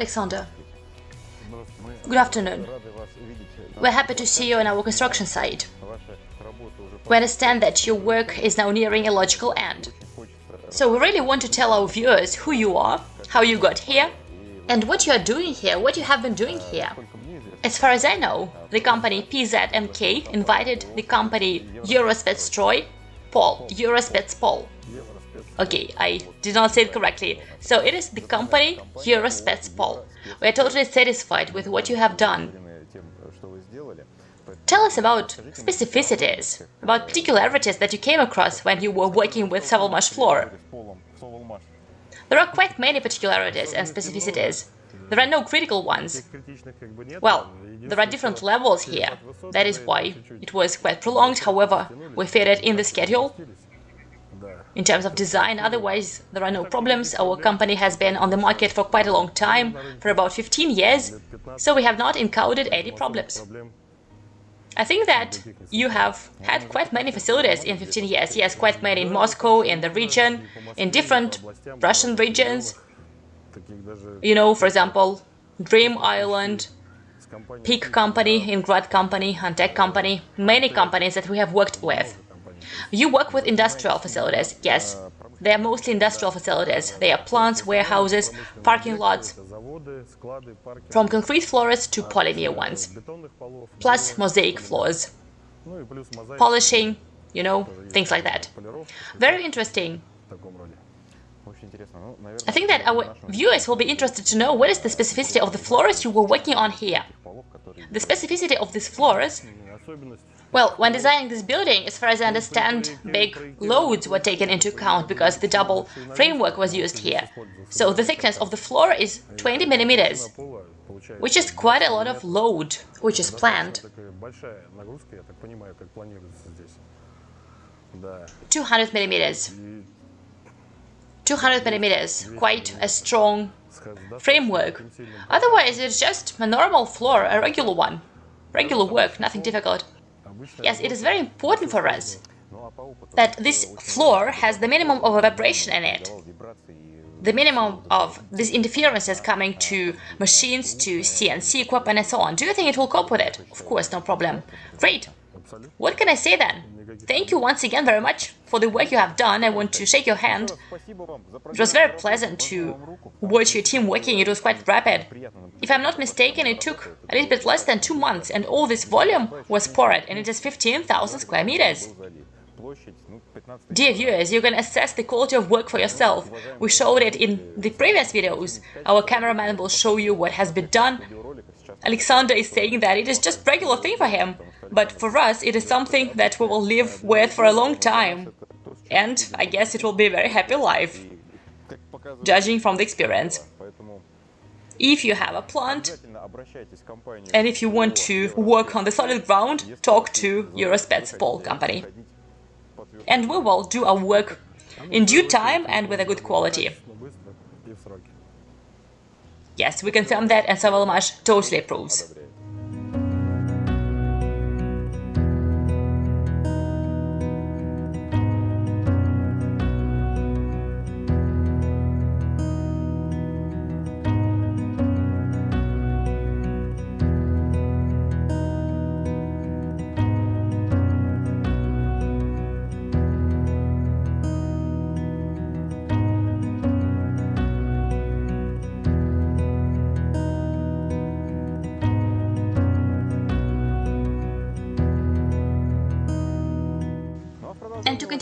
Alexander. Good afternoon. We're happy to see you on our construction site. We understand that your work is now nearing a logical end. So we really want to tell our viewers who you are, how you got here, and what you are doing here, what you have been doing here. As far as I know, the company PZMK invited the company Eurospetsstroj, Paul, Eurospetspol. Okay, I did not say it correctly. So it is the company Eurospetspol. We are totally satisfied with what you have done. Tell us about specificities, about particularities that you came across when you were working with Sovelmash floor. There are quite many particularities and specificities. There are no critical ones. Well, there are different levels here. That is why it was quite prolonged, however, we fit it in the schedule. In terms of design, otherwise, there are no problems. Our company has been on the market for quite a long time, for about 15 years, so we have not encountered any problems. I think that you have had quite many facilities in 15 years. Yes, quite many in Moscow, in the region, in different Russian regions. You know, for example, Dream Island, Peak Company, Ingrad Company, Antec Company, many companies that we have worked with. You work with industrial facilities, yes. They are mostly industrial facilities. They are plants, warehouses, parking lots, from concrete floors to polymer ones, plus mosaic floors, polishing, you know, things like that. Very interesting. I think that our viewers will be interested to know what is the specificity of the floors you were working on here. The specificity of these floors well, when designing this building, as far as I understand, big loads were taken into account because the double framework was used here. So the thickness of the floor is 20 millimeters, which is quite a lot of load, which is planned. 200 millimeters. 200 millimeters, quite a strong framework. Otherwise, it's just a normal floor, a regular one. Regular work, nothing difficult. Yes, it is very important for us that this floor has the minimum of vibration in it. The minimum of these interferences coming to machines, to CNC equipment and so on. Do you think it will cope with it? Of course, no problem. Great. What can I say then? Thank you once again very much for the work you have done. I want to shake your hand. It was very pleasant to watch your team working. It was quite rapid. If I'm not mistaken, it took a little bit less than two months, and all this volume was poured, and it is 15,000 square meters. Dear viewers, you can assess the quality of work for yourself. We showed it in the previous videos. Our cameraman will show you what has been done. Alexander is saying that it is just regular thing for him, but for us it is something that we will live with for a long time. And I guess it will be a very happy life, judging from the experience. If you have a plant, and if you want to work on the solid ground, talk to your Eurospetspol company. And we will do our work in due time and with a good quality. Yes, we confirm that and Savalmash totally approves.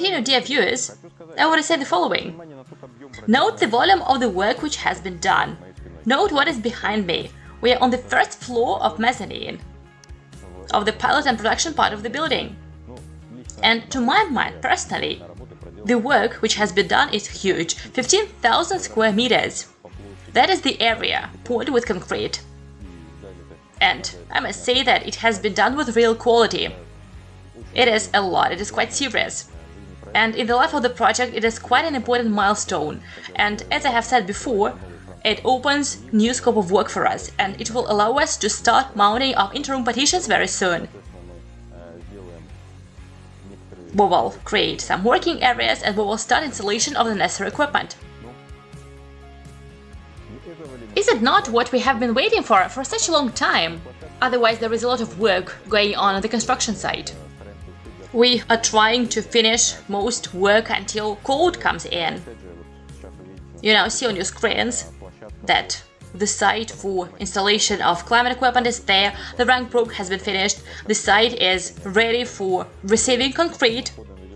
Dear viewers, I want to say the following. Note the volume of the work which has been done. Note what is behind me. We are on the first floor of mezzanine, of the pilot and production part of the building. And to my mind, personally, the work which has been done is huge, 15,000 square meters. That is the area, poured with concrete. And I must say that it has been done with real quality. It is a lot, it is quite serious. And in the life of the project, it is quite an important milestone. And as I have said before, it opens new scope of work for us, and it will allow us to start mounting our interim partitions very soon. We will create some working areas and we will start installation of the necessary equipment. Is it not what we have been waiting for for such a long time? Otherwise, there is a lot of work going on on the construction site. We are trying to finish most work until code comes in. You now see on your screens that the site for installation of climate equipment is there, the rank probe has been finished, the site is ready for receiving concrete,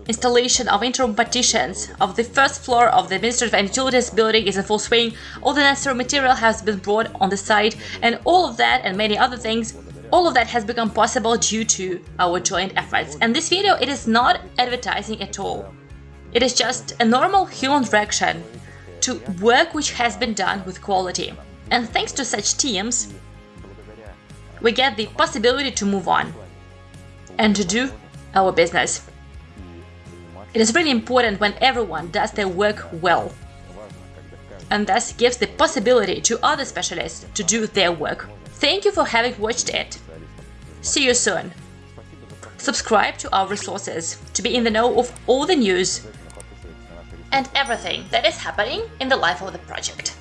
installation of interim partitions of the first floor of the administrative and utilities building is in full swing, all the necessary material has been brought on the site, and all of that and many other things all of that has become possible due to our joint efforts. And this video, it is not advertising at all. It is just a normal human reaction to work which has been done with quality. And thanks to such teams, we get the possibility to move on and to do our business. It is really important when everyone does their work well and thus gives the possibility to other specialists to do their work. Thank you for having watched it. See you soon. Subscribe to our resources to be in the know of all the news and everything that is happening in the life of the project.